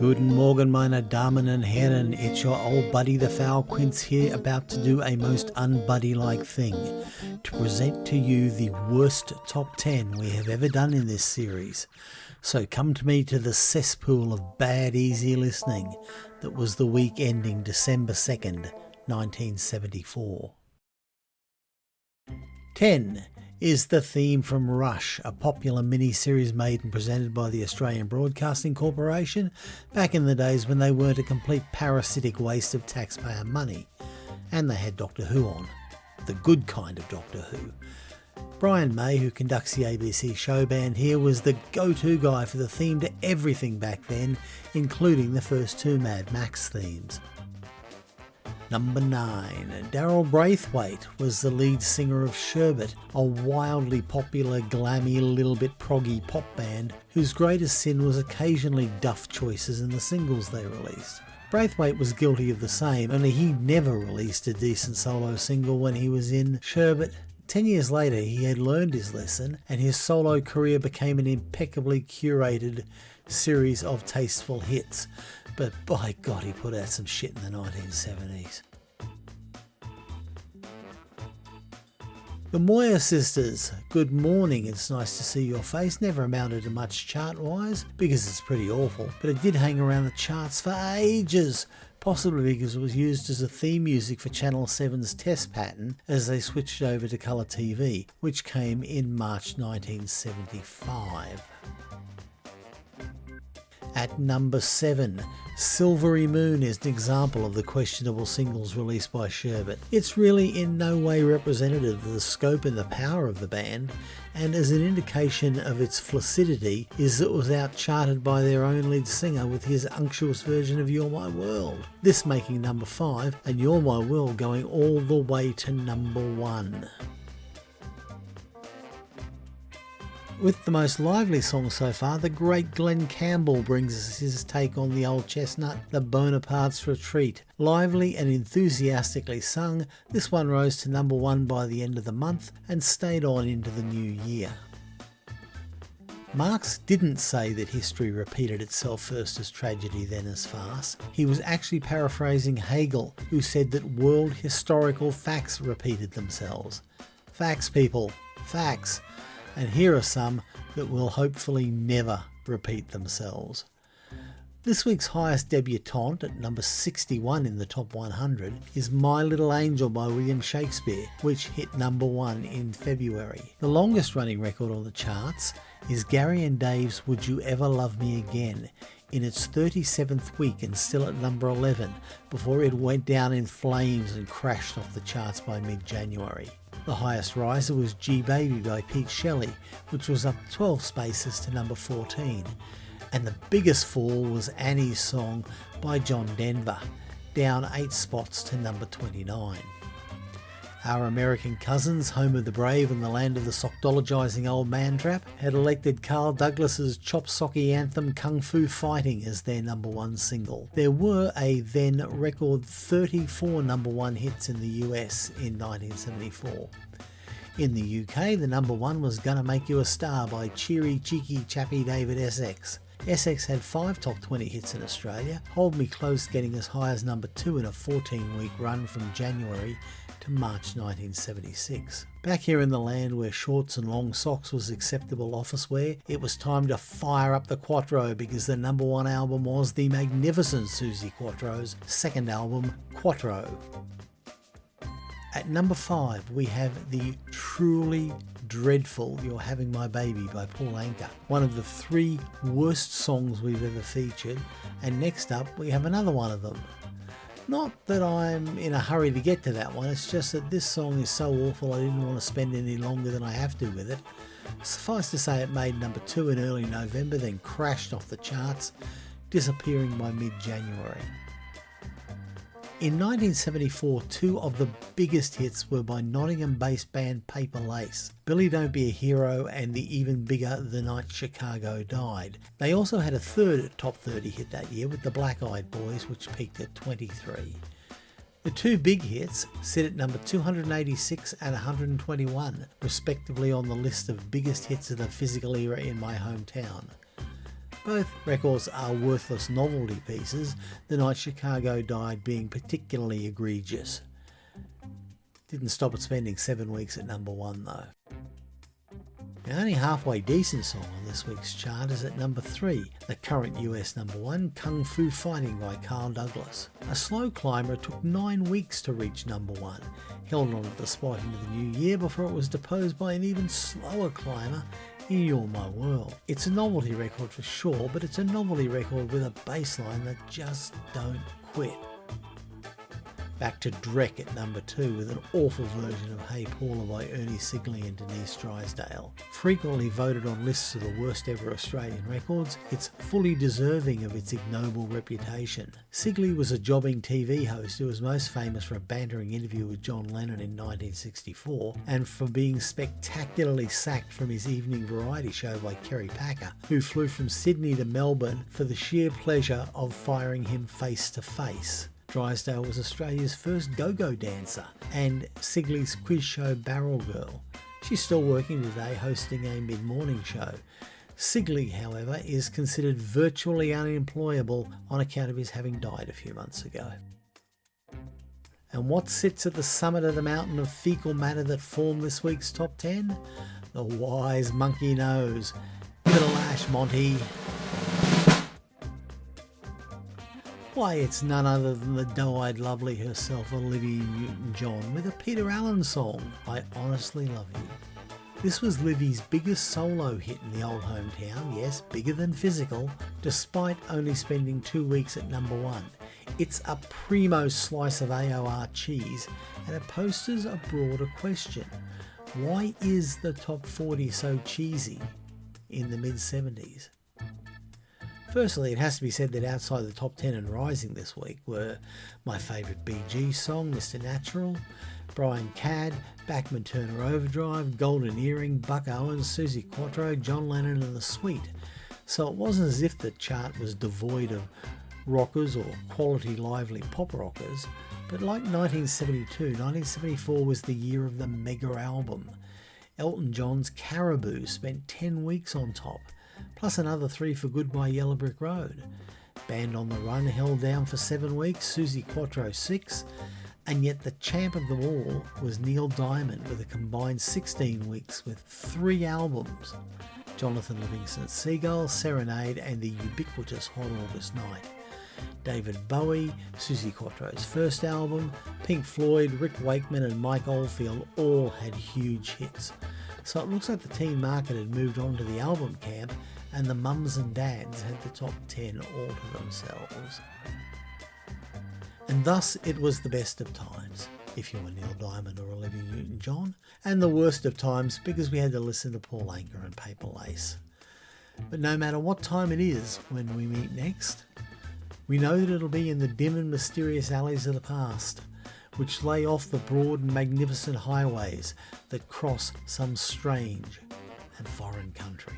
Guten Morgen, meine Damen and Herren. It's your old buddy the Foul Quince here, about to do a most unbuddy like thing to present to you the worst top 10 we have ever done in this series. So come to me to the cesspool of bad, easy listening that was the week ending December 2nd, 1974. 10 is the theme from Rush, a popular mini-series made and presented by the Australian Broadcasting Corporation back in the days when they weren't a complete parasitic waste of taxpayer money. And they had Doctor Who on. The good kind of Doctor Who. Brian May, who conducts the ABC show band here, was the go-to guy for the theme to everything back then, including the first two Mad Max themes. Number 9. Daryl Braithwaite was the lead singer of Sherbet, a wildly popular, glammy, little bit proggy pop band whose greatest sin was occasionally duff choices in the singles they released. Braithwaite was guilty of the same, only he never released a decent solo single when he was in Sherbet. Ten years later, he had learned his lesson, and his solo career became an impeccably curated series of tasteful hits but by God, he put out some shit in the 1970s. The Moyer sisters, good morning, it's nice to see your face, never amounted to much chart wise, because it's pretty awful, but it did hang around the charts for ages, possibly because it was used as a theme music for Channel 7's test pattern as they switched over to colour TV, which came in March 1975. At number 7, Silvery Moon is an example of the questionable singles released by Sherbet. It's really in no way representative of the scope and the power of the band, and as an indication of its flaccidity is that it was outcharted by their own lead singer with his unctuous version of You're My World. This making number 5 and You're My World going all the way to number 1. With the most lively song so far, the great Glen Campbell brings us his take on the old chestnut, The Bonaparte's Retreat. Lively and enthusiastically sung, this one rose to number one by the end of the month and stayed on into the new year. Marx didn't say that history repeated itself first as tragedy then as farce. He was actually paraphrasing Hegel, who said that world historical facts repeated themselves. Facts, people. Facts and here are some that will hopefully never repeat themselves. This week's highest debutante at number 61 in the top 100 is My Little Angel by William Shakespeare, which hit number 1 in February. The longest running record on the charts is Gary and Dave's Would You Ever Love Me Again in its 37th week and still at number 11 before it went down in flames and crashed off the charts by mid-January. The highest riser was Gee Baby by Pete Shelley, which was up 12 spaces to number 14. And the biggest fall was Annie's Song by John Denver, down 8 spots to number 29. Our American cousins, home of the brave and the land of the sockdologizing old man trap, had elected Carl Douglas's chop socky anthem Kung Fu Fighting as their number one single. There were a then record 34 number one hits in the US in 1974. In the UK, the number one was Gonna Make You a Star by cheery, cheeky, chappy David Essex. Essex had five top 20 hits in Australia, Hold Me Close getting as high as number two in a 14 week run from January to March 1976. Back here in the land where shorts and long socks was acceptable office wear, it was time to fire up the Quattro because the number one album was the magnificent Suzi Quatro's second album, Quatro. At number 5 we have the truly dreadful You're Having My Baby by Paul Anka, one of the three worst songs we've ever featured, and next up we have another one of them, not that I'm in a hurry to get to that one, it's just that this song is so awful I didn't want to spend any longer than I have to with it. Suffice to say it made number 2 in early November, then crashed off the charts, disappearing by mid-January. In 1974, two of the biggest hits were by Nottingham-based band Paper Lace. Billy Don't Be a Hero and the even bigger The Night Chicago Died. They also had a third top 30 hit that year with the Black Eyed Boys, which peaked at 23. The two big hits sit at number 286 and 121, respectively on the list of biggest hits of the physical era in my hometown. Both records are worthless novelty pieces, the night Chicago died being particularly egregious. Didn't stop it spending seven weeks at number one though. The only halfway decent song on this week's chart is at number 3, the current US number 1, Kung Fu Fighting by Carl Douglas. A slow climber took 9 weeks to reach number 1, held on at the spot into the new year before it was deposed by an even slower climber You're My World. It's a novelty record for sure, but it's a novelty record with a bassline that just don't quit back to Drek at number 2 with an awful version of Hey Paula by Ernie Sigley and Denise Drysdale. Frequently voted on lists of the worst ever Australian records, it's fully deserving of its ignoble reputation. Sigley was a jobbing TV host who was most famous for a bantering interview with John Lennon in 1964 and for being spectacularly sacked from his evening variety show by Kerry Packer, who flew from Sydney to Melbourne for the sheer pleasure of firing him face to face. Drysdale was Australia's first go-go dancer and Sigley's quiz show Barrel Girl. She's still working today hosting a mid-morning show. Sigley, however, is considered virtually unemployable on account of his having died a few months ago. And what sits at the summit of the mountain of fecal matter that formed this week's top 10? The wise monkey knows. A lash, Monty. Why, it's none other than the doe-eyed lovely herself, Olivia Newton-John, with a Peter Allen song, I Honestly Love You. This was Livy's biggest solo hit in the old hometown, yes, bigger than physical, despite only spending two weeks at number one. It's a primo slice of AOR cheese, and it poses a broader question. Why is the top 40 so cheesy in the mid 70s? Firstly, it has to be said that outside the top 10 and rising this week were my favourite BG song, Mr. Natural, Brian Cadd, Bachman Turner Overdrive, Golden Earring, Buck Owens, Suzi Quatro, John Lennon and The Sweet. So it wasn't as if the chart was devoid of rockers or quality lively pop rockers, but like 1972, 1974 was the year of the mega album. Elton John's Caribou spent 10 weeks on top, plus another three for Goodbye Yellow Brick Road. Band on the Run held down for seven weeks, Suzi Quatro six, and yet the champ of them all was Neil Diamond with a combined 16 weeks with three albums Jonathan Livingston's Seagull, Serenade, and the ubiquitous Hot August Night. David Bowie, Suzi Quatro's first album, Pink Floyd, Rick Wakeman, and Mike Oldfield all had huge hits. So it looks like the teen market had moved on to the album camp and the mums and dads had the top 10 all to themselves. And thus it was the best of times, if you were Neil Diamond or Olivia Newton-John, and the worst of times because we had to listen to Paul Anka and Paper Lace. But no matter what time it is when we meet next, we know that it'll be in the dim and mysterious alleys of the past, which lay off the broad and magnificent highways that cross some strange and foreign country.